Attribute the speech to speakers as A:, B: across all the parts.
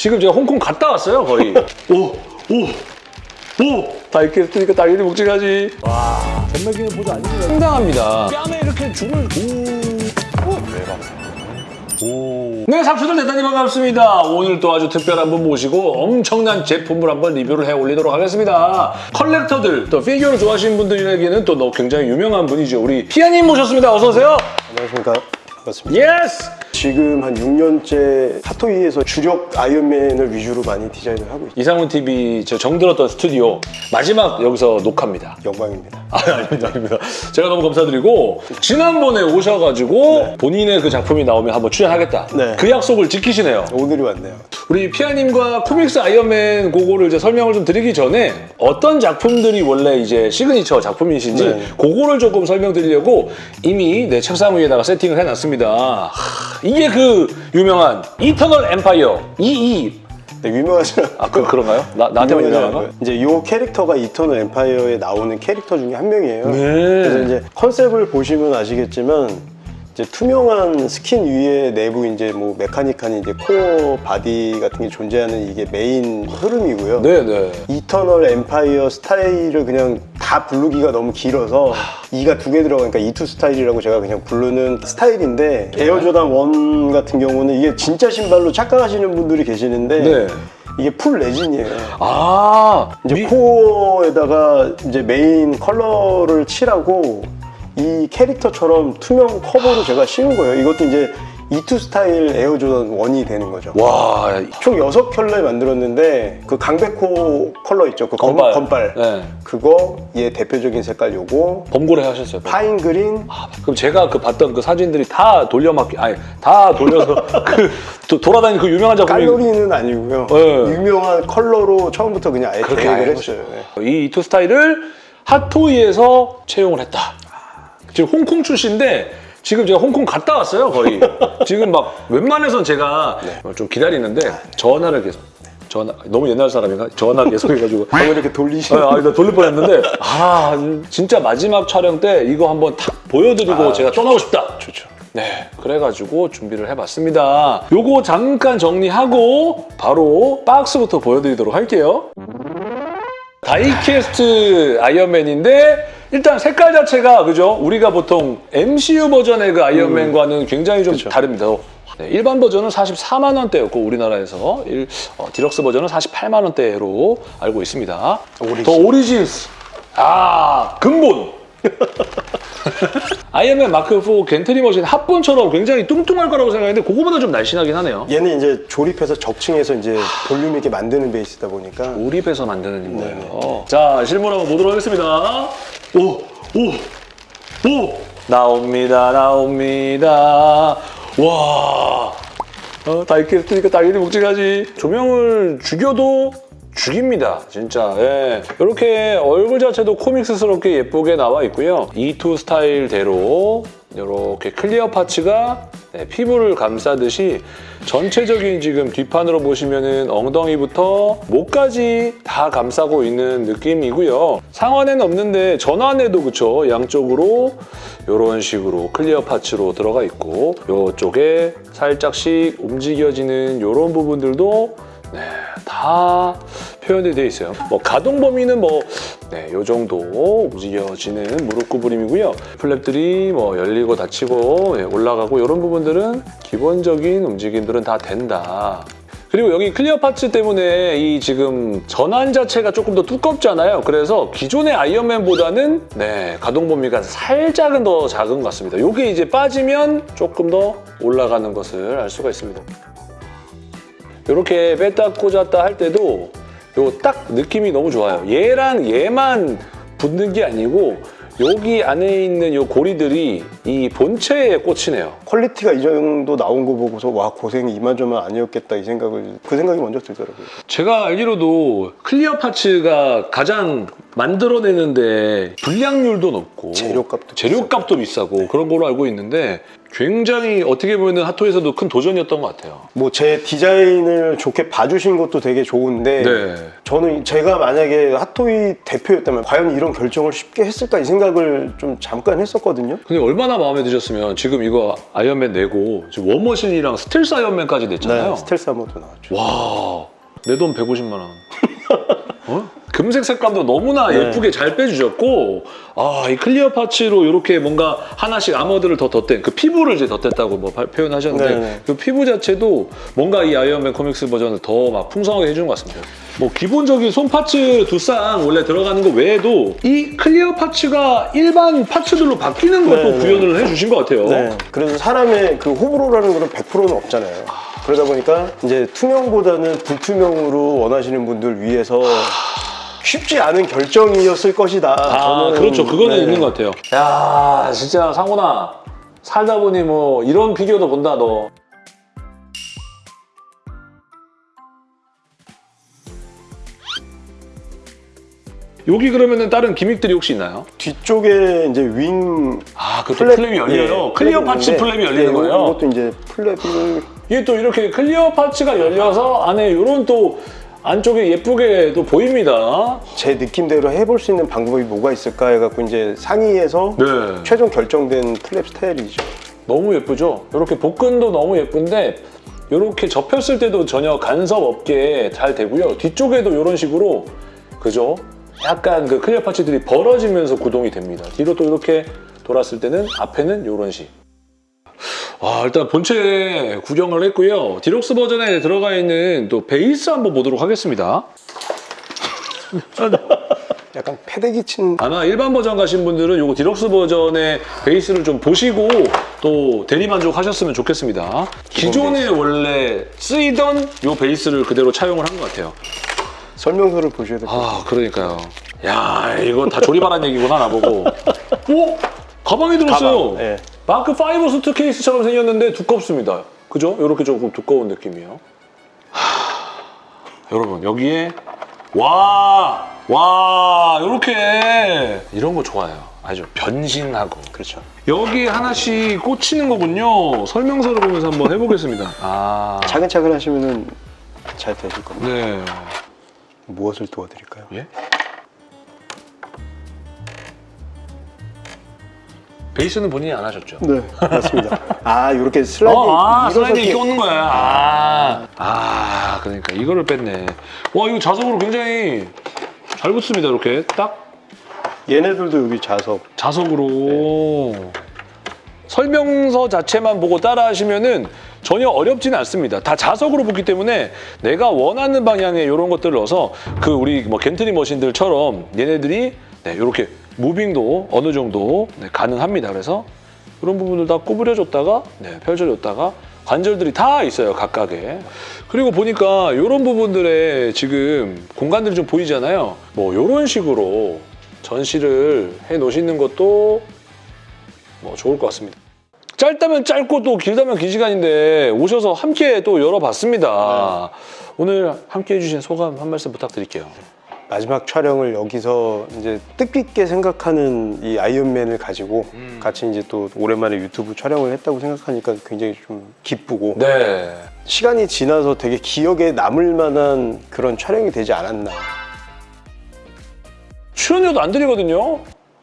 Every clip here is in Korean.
A: 지금 제가 홍콩 갔다 왔어요, 거의. 오, 오, 오! die-cast니까 당연히 묵직하지. 와, 잼맥이는 보조 아닙니다. 상당합니다. 뺨에 이렇게 줄을, 오. 오. 오. 네, 상추들 대단히 반갑습니다. 오늘 또 아주 특별한 분 모시고 엄청난 제품을 한번 리뷰를 해 올리도록 하겠습니다. collector들, 또 피규어를 좋아하시는 분들에게는 또 너- 굉장히 유명한 분이죠. 우리 피아님 모셨습니다. 어서 오세요.
B: 안녕하십니까. 반갑습니다.
A: Yes!
B: 지금 한 6년째 핫토이에서 주력 아이언맨을 위주로 많이 디자인을 하고 있습니다.
A: 이상훈 TV 저 정들었던 스튜디오 마지막 여기서 녹화입니다.
B: 영광입니다.
A: 아, 아닙니다, 아닙니다. 제가 너무 감사드리고 지난번에 오셔가지고 본인의 그 작품이 나오면 한번 출연하겠다.
B: 네.
A: 그 약속을 지키시네요.
B: 오늘이 왔네요.
A: 우리 피아님과 comics 아이언맨 그거를 이제 설명을 좀 드리기 전에 어떤 작품들이 원래 이제 시그니처 작품이신지
B: 네.
A: 그거를 조금 설명드리려고 이미 내 책상 위에다가 세팅을 해놨습니다. 하, 이게 그 유명한 Eternal Empire EE
B: 네, 유명하진 않-
A: 아 그, 그런가요? 나, 나한테만
B: 유명하진
A: 유명한가?
B: 이제 이 캐릭터가 Eternal Empire에 나오는 캐릭터 중에 한 명이에요.
A: 네.
B: 그래서 이제 concept을 보시면 아시겠지만 이제 투명한 스킨 위에 내부 이제 뭐 메카닉한 이제 core body 같은 게 존재하는 이게 메인 흐름이고요.
A: 네네.
B: Eternal Empire 스타일을 그냥 다 부르기가 너무 길어서 E가 두 개 들어가니까 E2 스타일이라고 제가 그냥 부르는 스타일인데 Air Jordan 1 같은 경우는 이게 진짜 신발로 착각하시는 분들이 계시는데
A: 네.
B: 이게 full resin이에요.
A: 아
B: 이제
A: 미-
B: core에다가 이제 메인 컬러를 칠하고 이 캐릭터처럼 투명 커버로 제가 씌운 거예요. 이것도 이제 E2 스타일 Air Jordan 1이 되는 거죠.
A: 와
B: 총 6켤레 만들었는데 그 강백호 컬러 있죠. 그 검-
A: 검빨.
B: 검빨.
A: 네.
B: 그거 얘 대표적인 색깔 요거
A: 범고래 하셨어요.
B: Pine green
A: 아, 그럼 제가 그 봤던 그 사진들이 다 돌려막기 아니 다 돌려서 그 도- 돌아다니는 그 유명한 작품이
B: 칼로리는 아니고요.
A: 네.
B: 유명한 컬러로 처음부터 그냥 아예
A: 그렇게
B: 계획을 했어요. 네.
A: 이 이투 스타일을 핫토이에서 채용을 했다. 지금 홍콩 출신인데 지금 제가 홍콩 갔다 왔어요 거의. 지금 막 웬만해선 제가 좀 기다리는데 전화를 계속 전화 너무 옛날 사람인가 전화 계속 해가지고
B: 어, 이렇게 돌리시는
A: 아, 나 돌릴 뻔했는데 아 진짜 마지막 촬영 때 이거 한번 탁 보여드리고 제가 떠나고 싶다.
B: 좋죠.
A: 네, 그래가지고 준비를 해봤습니다. 요거 잠깐 정리하고 바로 박스부터 보여드리도록 할게요. die-cast 아이언맨인데 일단 색깔 자체가 그죠? 우리가 보통 MCU 버전의 그 아이언맨과는 굉장히 좀 다릅니다. 네, 일반 버전은 44만 원대였고 우리나라에서 일- 어, 디럭스 버전은 48만 원대로 알고 있습니다. Origin. The Origins. 아 근본. 아이언맨 마크 4 gantry machine 합본처럼 굉장히 뚱뚱할 거라고 생각했는데 그거보다 좀 날씬하긴 하네요.
B: 얘는 이제 조립해서 적층해서 이제 볼륨 있게 만드는 base다 보니까
A: 조립해서 만드는 거예요. 자, 실물 한번 보도록 하겠습니다. 오, 오, 오! 나옵니다, 나옵니다. 와. 어, die-cast니까 당연히 묵직하지. 조명을 죽여도 죽입니다, 진짜. 예. 이렇게 얼굴 자체도 comics스럽게 예쁘게 나와 있고요. E2 스타일대로 이렇게 clear parts가 네, 피부를 감싸듯이 전체적인 지금 뒷판으로 보시면은 엉덩이부터 목까지 다 감싸고 있는 느낌이고요. 상완에는 없는데 전완에도 그쵸 양쪽으로 이런 식으로 clear parts로 들어가 있고 이쪽에 살짝씩 움직여지는 이런 부분들도 네, 다 표현이 되어 있어요. 뭐 가동 범위는 뭐 네, 요 정도 움직여지는 무릎 구부림이고요. flap들이 뭐 열리고 닫히고 예, 올라가고 이런 부분들은 기본적인 움직임들은 다 된다. 그리고 여기 clear parts 때문에 이 지금 전완 자체가 조금 더 두껍잖아요. 그래서 기존의 아이언맨보다는 네, 가동 범위가 살짝은 더 작은 것 같습니다. 이게 이제 빠지면 조금 더 올라가는 것을 알 수가 있습니다. 이렇게 뺐다 꽂았다 할 때도 요 딱 느낌이 너무 좋아요. 얘랑 얘만 붙는 게 아니고 여기 안에 있는 요 고리들이 이 본체에 꽂히네요.
B: quality가 이 정도 나온 거 보고서 와 고생이 이만저만 아니었겠다 이 생각을 그 생각이 먼저 들더라고요.
A: 제가 알기로도 clear parts가 가장 만들어내는데 불량률도 높고
B: 재료값도
A: 재료값도 비싸고 그런 걸로 알고 있는데 굉장히 어떻게 보면 핫토이에서도 큰 도전이었던 것 같아요.
B: 뭐 제 디자인을 좋게 봐주신 것도 되게 좋은데
A: 네.
B: 저는 제가 만약에 핫토이 대표였다면 과연 이런 결정을 쉽게 했을까 이 생각을 좀 잠깐 했었거든요.
A: 근데 얼마나 마음에 드셨으면 지금 이거 아이언맨 내고 지금 워머신이랑 스텔스 아이언맨까지 냈잖아요.
B: 스텔스 모드 나왔죠.
A: 와 내 돈 150만 원. 어? 금색 색감도 너무나
B: 네.
A: 예쁘게 잘 빼주셨고 아 이 clear parts로 이렇게 뭔가 하나씩 armored를 더 덧댄 그 피부를 이제 덧댔다고 뭐 발- 표현하셨는데
B: 네, 네.
A: 그 피부 자체도 뭔가 이 아이언맨 comics 버전을 더 막 풍성하게 해주는 것 같습니다. 뭐 기본적인 손 parts 두 쌍 원래 들어가는 거 외에도 이 clear parts가 일반 parts들로 바뀌는 것도
B: 네, 네.
A: 구현을 해주신 것 같아요.
B: 네. 그래서 사람의 그 호불호라는 거는 100%는 없잖아요. 그러다 보니까 이제 투명보다는 불투명으로 원하시는 분들 위해서 쉽지 않은 결정이었을 것이다.
A: 아,
B: 저는-
A: 그렇죠. 그거는
B: 네.
A: 있는 것 같아요. 야, 진짜 상훈아. 살다 보니 뭐 이런 피규어도 본다, 너. 여기 그러면은 다른 gimmick들이 혹시 있나요?
B: 뒤쪽에 이제 wing
A: 아, 그 flap flap이 열려요.
B: 예,
A: clear
B: parts flap이
A: 열리는
B: 예,
A: 거예요.
B: 이것도 이제 flap을
A: 이게 또 이렇게 clear parts가 열려서 안에 이런 또 안쪽에 예쁘게 또 보입니다.
B: 제 느낌대로 해볼 수 있는 방법이 뭐가 있을까 해갖고 이제 상의해서
A: 네.
B: 최종 결정된 flap 스타일이죠.
A: 너무 예쁘죠? 이렇게 복근도 너무 예쁜데 이렇게 접혔을 때도 전혀 간섭 없게 잘 되고요. 뒤쪽에도 이런 식으로 그죠? 약간 그 clear parts들이 벌어지면서 구동이 됩니다. 뒤로 또 이렇게 돌았을 때는 앞에는 이런 식. 와 일단 본체 구경을 했고요. 디럭스 버전에 들어가 있는 또 베이스 한번 보도록 하겠습니다.
B: 약간 패대기 친
A: 아마 일반 버전 가신 분들은 요거 디럭스 버전의 베이스를 좀 보시고 또 대리 만족 하셨으면 좋겠습니다. 기존에 원래 쓰이던 요 베이스를 그대로 차용을 한 것 같아요.
B: 설명서를 보셔야 될 것 같아요.
A: 아, 그러니까요. 야, 이거 다 조립하란 얘기구나, 나보고. 오! 가방이 들었어요.
B: 가방, 예.
A: 마크 5 수트 케이스처럼 생겼는데 두껍습니다. 그죠? 이렇게 조금 두꺼운 느낌이에요. 하, 여러분, 여기에 와! 와! 이렇게 이런 거 좋아요. 아주 변신하고.
B: 그렇죠.
A: 여기 하나씩 꽂히는 거군요. 설명서를 보면서 한번 해보겠습니다. 아.
B: 차근차근 하시면은 잘 되실 겁니다.
A: 네.
B: 무엇을 도와드릴까요?
A: 예? 베이스는 본인이 안 하셨죠?
B: 네, 맞습니다. 아, 이렇게 슬라이드
A: 어, 아, 슬라이드
B: 이렇게-
A: 오는 거야. 아, 아, 그러니까 이거를 뺐네. 와, 이거 자석으로 굉장히 잘 붙습니다. 이렇게 딱
B: 얘네들도 여기 자석.
A: 자석으로. 설명서 자체만 보고 따라 하시면은 전혀 어렵지는 않습니다. 다 자석으로 붙기 때문에 내가 원하는 방향에 이런 것들을 넣어서 그 우리 뭐 겐트리 머신들처럼 얘네들이 네, 이렇게 무빙도 어느 정도 네, 가능합니다. 그래서 이런 부분을 다 구부려줬다가 네, 펼쳐줬다가 관절들이 다 있어요 각각에. 그리고 보니까 이런 부분들에 지금 공간들이 좀 보이잖아요. 뭐 이런 식으로 전시를 해 놓으시는 것도 뭐 좋을 것 같습니다. 짧다면 짧고 또 길다면 긴 시간인데 오셔서 함께 또 열어봤습니다. 오늘 함께 해주신 소감 한 말씀 부탁드릴게요
B: 마지막 촬영을 여기서 이제 뜻깊게 생각하는 이 아이언맨을 가지고
A: 음.
B: 같이 이제 또 오랜만에 유튜브 촬영을 했다고 생각하니까 굉장히 좀 기쁘고
A: 네
B: 시간이 지나서 되게 기억에 남을 만한 그런 촬영이 되지 않았나.
A: 출연료도 안 드리거든요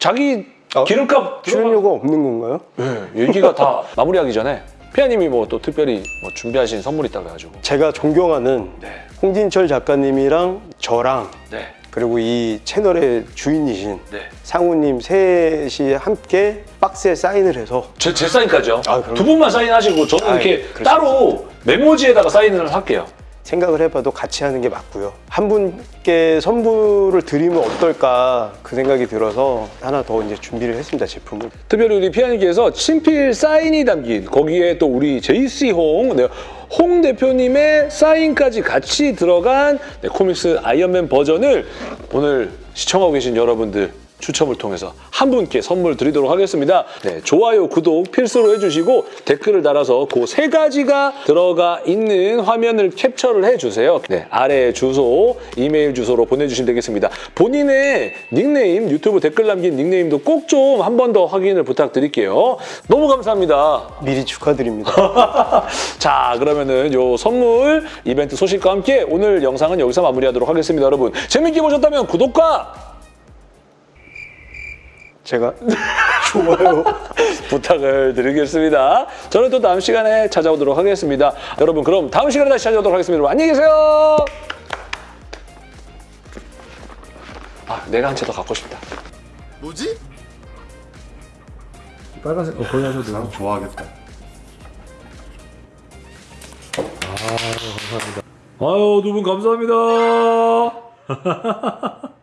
A: 자기
B: 어,
A: 기름값 들어가-
B: 출연료가 없는 건가요?
A: 네, 얘기가 다 마무리하기 전에 피아님이 뭐 또 특별히 뭐 준비하신 선물이 있다고 해가지고
B: 제가 존경하는
A: 네.
B: 홍진철 작가님이랑 저랑
A: 네.
B: 그리고 이 채널의 주인이신
A: 네.
B: 상우님 셋이 함께 박스에 사인을 해서
A: 제, 제 사인까지요.
B: 아.
A: 두 분만 사인하시고 저는
B: 아,
A: 이렇게
B: 수
A: 따로 메모지에다가 사인을 할게요.
B: 생각을 해봐도 같이 하는 게 맞고요. 한 분께 선물을 드리면 어떨까 그 생각이 들어서 하나 더 이제 준비를 했습니다 제품을.
A: 특별히 우리 피아님께서 친필 사인이 담긴 거기에 또 우리 JC 홍, 네, 홍 대표님의 사인까지 같이 들어간 네, 코믹스 아이언맨 버전을 오늘 시청하고 계신 여러분들 추첨을 통해서 한 분께 선물 드리도록 하겠습니다. 네, 좋아요, 구독 필수로 해주시고 댓글을 달아서 그 세 가지가 들어가 있는 화면을 캡처를 해주세요. 네, 아래 주소, 이메일 주소로 보내주시면 되겠습니다. 본인의 닉네임, 유튜브 댓글 남긴 닉네임도 꼭 좀 한 번 더 확인을 부탁드릴게요. 너무 감사합니다.
B: 미리 축하드립니다.
A: 자, 그러면은 요 선물 이벤트 소식과 함께 오늘 영상은 여기서 마무리하도록 하겠습니다, 여러분. 재밌게 보셨다면 구독과
B: 제가 좋아요
A: 부탁을 드리겠습니다. 저는 또 다음 시간에 찾아오도록 하겠습니다. 여러분 그럼 다음 시간에 다시 찾아오도록 하겠습니다. 여러분, 안녕히 계세요. 아 내가 한 채 더 갖고 싶다.
C: 뭐지?
D: 빨간색 어 거의 하셔도 사람
C: 좋아하겠다.
D: 아 감사합니다.
E: 아유 두 분 감사합니다.